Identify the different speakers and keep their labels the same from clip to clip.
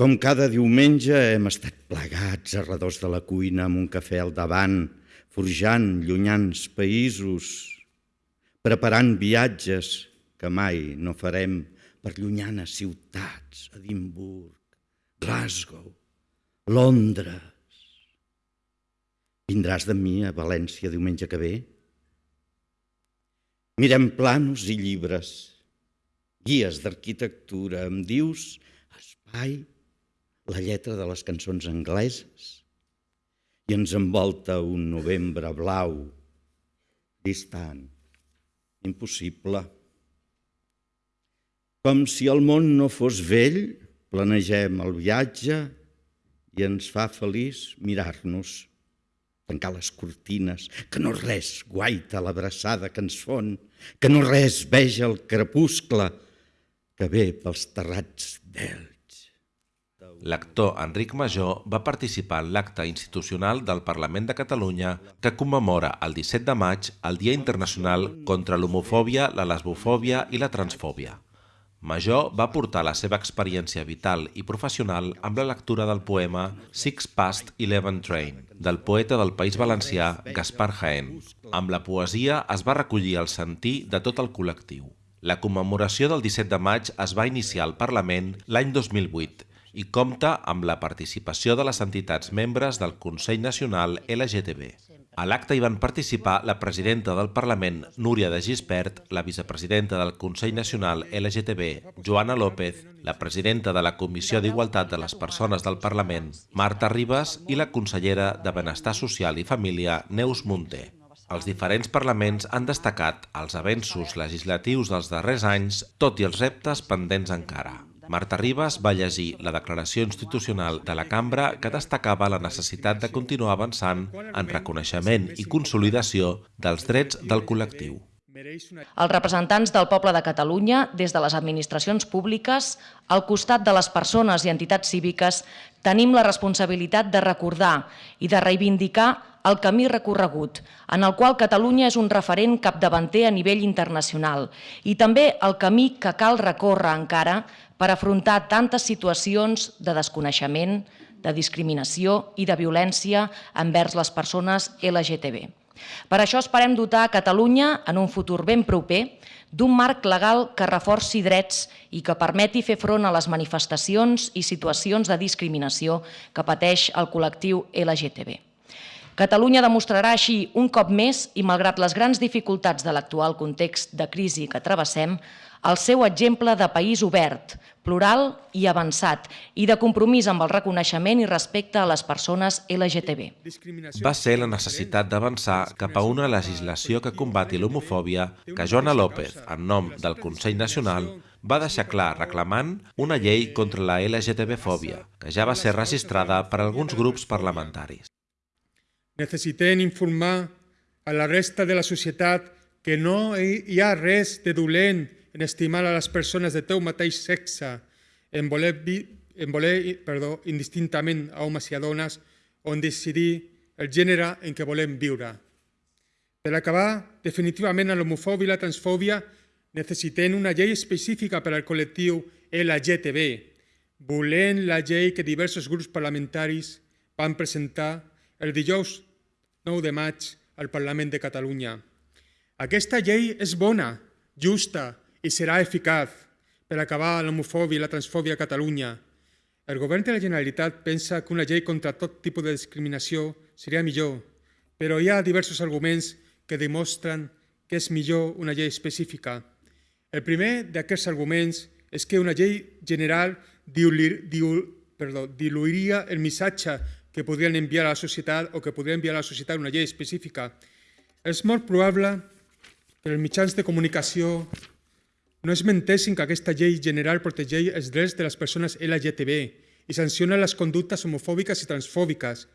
Speaker 1: Com cada diumenge hem estat plegats a redós de la cuina amb un cafè al davant, forjant llunyans països, preparant viatges que mai no farem per llunyanes ciutats, Edimburg, Glasgow, Londres. Vindràs de mi a València diumenge que ve? Mirem planos i llibres, guies d'arquitectura, em dius espai, la lletra de les cançons angleses, i ens envolta un novembre blau, distant, impossible. Com si el món no fos vell, planegem el viatge i ens fa feliç mirar-nos tancar les cortines, que no res guaita l'abraçada que ens fon, que no res veja el crepuscle que ve pels terrats d'Elx.
Speaker 2: L'actor Enric Major va participar en l'acte institucional del Parlament de Catalunya que commemora el 17 de maig el Dia Internacional contra l'homofòbia, la lesbofòbia i la transfòbia. Major va portar la seva experiència vital i professional amb la lectura del poema Six Past Eleven Train, del poeta del País Valencià Gaspar Jaén. Amb la poesia es va recollir el sentir de tot el col·lectiu. La commemoració del 17 de maig es va iniciar al Parlament l'any 2008 i compta amb la participació de les entitats membres del Consell Nacional LGTB. A l'acte hi van participar la presidenta del Parlament, Núria de Gispert, la vicepresidenta del Consell Nacional LGTB, Joana López, la presidenta de la Comissió d'Igualtat de les Persones del Parlament, Marta Ribas, i la consellera de Benestar Social i Família, Neus Munté. Els diferents parlaments han destacat els avenços legislatius dels darrers anys, tot i els reptes pendents encara. Marta Ribas va llegir la declaració institucional de la cambra que destacava la necessitat de continuar avançant en reconeixement i consolidació dels drets del col·lectiu.
Speaker 3: Els representants del poble de Catalunya, des de les administracions públiques, al costat de les persones i entitats cíviques, tenim la responsabilitat de recordar i de reivindicar el camí recorregut, en el qual Catalunya és un referent capdavanter a nivell internacional i també el camí que cal recórrer encara per afrontar tantes situacions de desconeixement, de discriminació i de violència envers les persones LGTB. Per això esperem dotar Catalunya, en un futur ben proper, d'un marc legal que reforci drets i que permeti fer front a les manifestacions i situacions de discriminació que pateix el col·lectiu LGTB. Catalunya demostrarà així un cop més i malgrat les grans dificultats de l'actual context de crisi que travessem, el seu exemple de país obert, plural i avançat i de compromís amb el reconeixement i respecte a les persones LGTB.
Speaker 2: Va ser la necessitat d'avançar cap a una legislació que combati l'homofòbia que Joana López, en nom del Consell Nacional, va deixar clar reclamant una llei contra la LGTB-fòbia, que ja va ser registrada per alguns grups parlamentaris.
Speaker 4: Necessitem informar a la resta de la societat que no hi ha res de dolent en estimar a les persones de teu mateix sexe, en voler, en voler perdó, indistintament a homes i a dones, o en decidir el gènere en què volem viure. Per acabar definitivament l'homofòbia i la transfòbia, necessitem una llei específica per al col·lectiu LGTB, volent la llei que diversos grups parlamentaris van presentar el dijous 9 de maig al Parlament de Catalunya. Aquesta llei és bona, justa, i serà eficaç per acabar l'homofòbia i la transfòbia a Catalunya. El govern de la Generalitat pensa que una llei contra tot tipus de discriminació seria millor, però hi ha diversos arguments que demostren que és millor una llei específica. El primer d'aquests arguments és que una llei general diluir, diul, perdó, diluiria el missatge que podrien enviar a la societat o que podria enviar a la societat una llei específica. És molt probable que els mitjans de comunicació no es mentessin que aquesta llei general protegeix els drets de les persones LGTB i sanciona les conductes homofòbiques i transfòbiques.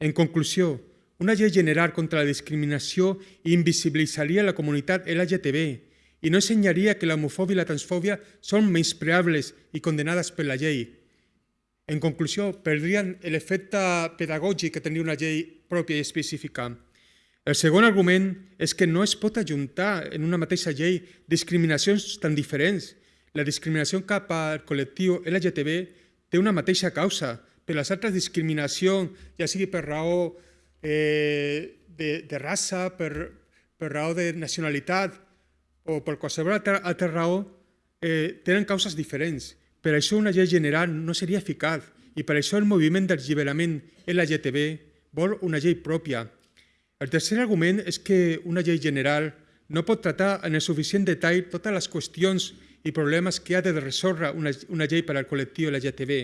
Speaker 4: En conclusió, una llei general contra la discriminació invisibilitzaria la comunitat LGTB i no ensenyaria que l'homofòbia i la transfòbia són menyspreables i condenades per la llei. En conclusió, perdrien l'efecte pedagògic que tenia una llei pròpia i específica. El segon argument és que no es pot ajuntar en una mateixa llei discriminacions tan diferents. La discriminació cap al col·lectiu LGTB té una mateixa causa. Per les altres discriminacions, ja sigui per raó eh, de, de raça, per, per raó de nacionalitat o per qualsevol altra, altra raó, eh, tenen causes diferents. Per això una llei general no seria eficaç i per això el moviment d'alliberament LGTB vol una llei pròpia. El tercer argument és que una llei general no pot tractar en el suficient detall totes les qüestions i problemes que ha de resoldre una llei per al col·lectiu LGTB.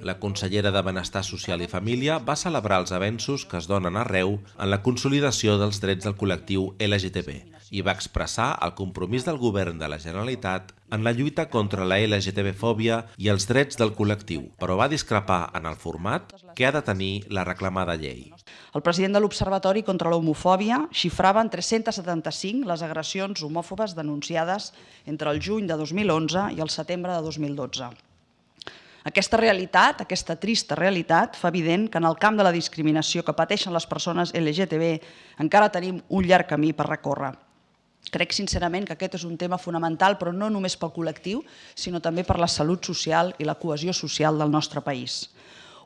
Speaker 2: La consellera de Benestar Social i Família va celebrar els avenços que es donen arreu en la consolidació dels drets del col·lectiu LGTB i va expressar el compromís del govern de la Generalitat en la lluita contra la LGTB-fòbia i els drets del col·lectiu, però va discrepar en el format que ha de tenir la reclamada llei.
Speaker 5: El president de l'Observatori contra l'Homofòbia xifrava en 375 les agressions homòfobes denunciades entre el juny de 2011 i el setembre de 2012. Aquesta realitat, aquesta trista realitat, fa evident que en el camp de la discriminació que pateixen les persones LGTB encara tenim un llarg camí per recórrer. Crec sincerament que aquest és un tema fonamental, però no només pel col·lectiu, sinó també per la salut social i la cohesió social del nostre país.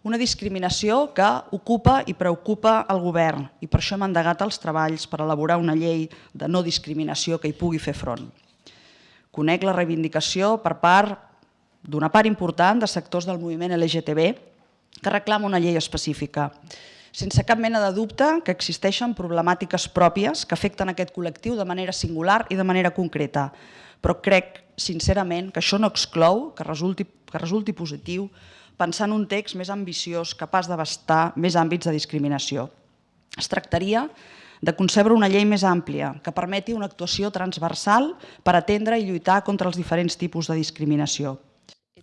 Speaker 5: Una discriminació que ocupa i preocupa el govern i per això hem endegat els treballs per elaborar una llei de no discriminació que hi pugui fer front. Conec la reivindicació per part d'una part important de sectors del moviment LGTB que reclama una llei específica sense cap mena de dubte que existeixen problemàtiques pròpies que afecten aquest col·lectiu de manera singular i de manera concreta, però crec sincerament que això no exclou que resulti, que resulti positiu pensar en un text més ambiciós capaç d'abastar més àmbits de discriminació. Es tractaria de concebre una llei més àmplia que permeti una actuació transversal per atendre i lluitar contra els diferents tipus de discriminació.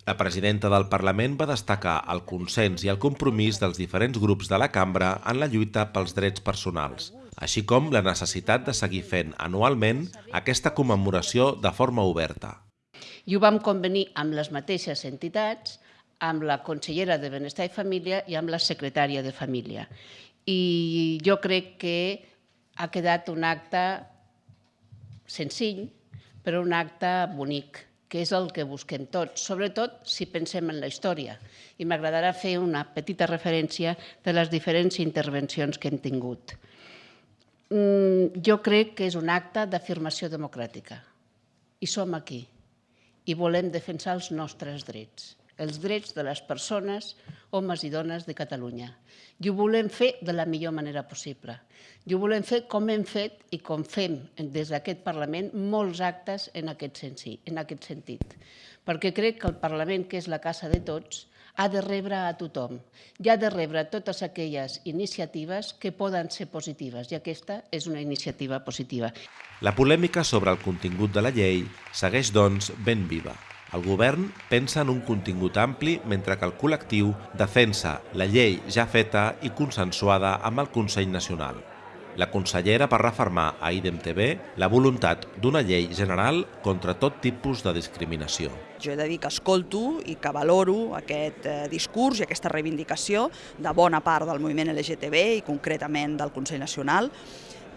Speaker 2: La presidenta del Parlament va destacar el consens i el compromís dels diferents grups de la cambra en la lluita pels drets personals, així com la necessitat de seguir fent anualment aquesta commemoració de forma oberta.
Speaker 6: I ho vam convenir amb les mateixes entitats, amb la consellera de Benestar i Família i amb la secretària de Família. I jo crec que ha quedat un acte senzill, però un acte bonic que és el que busquem tots, sobretot si pensem en la història. I m'agradarà fer una petita referència de les diferents intervencions que hem tingut. Mm, jo crec que és un acte d'afirmació democràtica. I som aquí. I volem defensar els nostres drets els drets de les persones, homes i dones de Catalunya. I ho volem fer de la millor manera possible. I ho volem fer com hem fet i com fem des d'aquest Parlament molts actes en aquest, sentit, en aquest sentit. Perquè crec que el Parlament, que és la casa de tots, ha de rebre a tothom i ha de rebre totes aquelles iniciatives que poden ser positives i aquesta és una iniciativa positiva.
Speaker 2: La polèmica sobre el contingut de la llei segueix, doncs, ben viva. El govern pensa en un contingut ampli mentre que el col·lectiu defensa la llei ja feta i consensuada amb el Consell Nacional. La consellera va refermar a IDEM TV la voluntat d'una llei general contra tot tipus de discriminació.
Speaker 5: Jo he de dir que escolto i que valoro aquest eh, discurs i aquesta reivindicació de bona part del moviment LGTB i concretament del Consell Nacional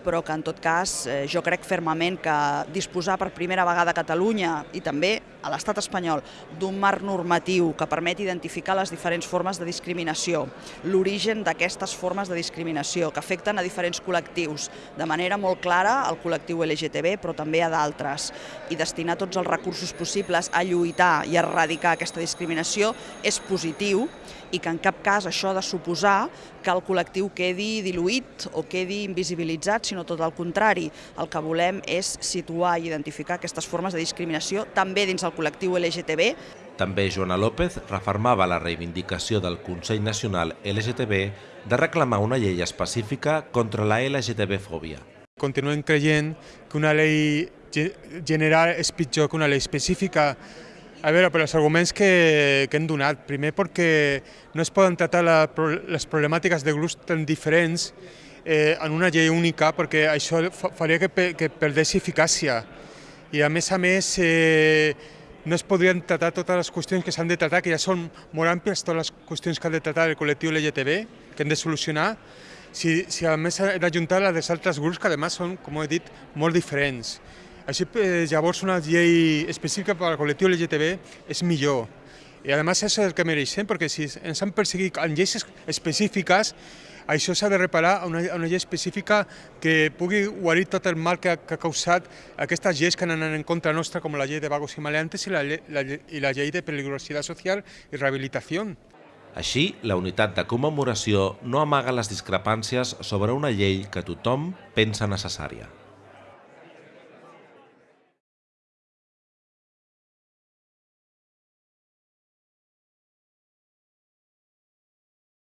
Speaker 5: però que en tot cas eh, jo crec fermament que disposar per primera vegada a Catalunya i també a l'estat espanyol d'un marc normatiu que permeti identificar les diferents formes de discriminació, l'origen d'aquestes formes de discriminació que afecten a diferents col·lectius, de manera molt clara al col·lectiu LGTB però també a d'altres, i destinar tots els recursos possibles a lluitar i a erradicar aquesta discriminació és positiu i que en cap cas això ha de suposar que el col·lectiu quedi diluït o quedi invisibilitzat, sinó tot el contrari. El que volem és situar i identificar aquestes formes de discriminació també dins el col·lectiu LGTB.
Speaker 2: També Joana López reformava la reivindicació del Consell Nacional LGTB de reclamar una llei específica contra la LGTB-fòbia.
Speaker 4: Continuem creient que una llei general és pitjor que una llei específica a veure, per els arguments que, que hem donat. Primer perquè no es poden tratar la, les problemàtiques de grups tan diferents eh, en una llei única perquè això faria que, que perdés eficàcia. I a més a més eh, no es podrien tratar totes les qüestions que s'han de tratar, que ja són molt àmplies totes les qüestions que ha de tratar el col·lectiu LGTB, que hem de solucionar, si, si a més s'ha d'ajuntar les d'altres grups que a més són, com he dit, molt diferents. Així, eh, llavors, una llei específica per al col·lectiu LGTB és millor. I a més és el que mereixem, perquè si ens han perseguit en lleis específiques, això s'ha de reparar a una, una llei específica que pugui guarir tot el mal que ha, que ha causat aquestes lleis que han anat en contra nostra, com la llei de vagos i maleantes i la, la, i la llei de peligrositat social i rehabilitació.
Speaker 2: Així, la unitat de commemoració no amaga les discrepàncies sobre una llei que tothom pensa necessària.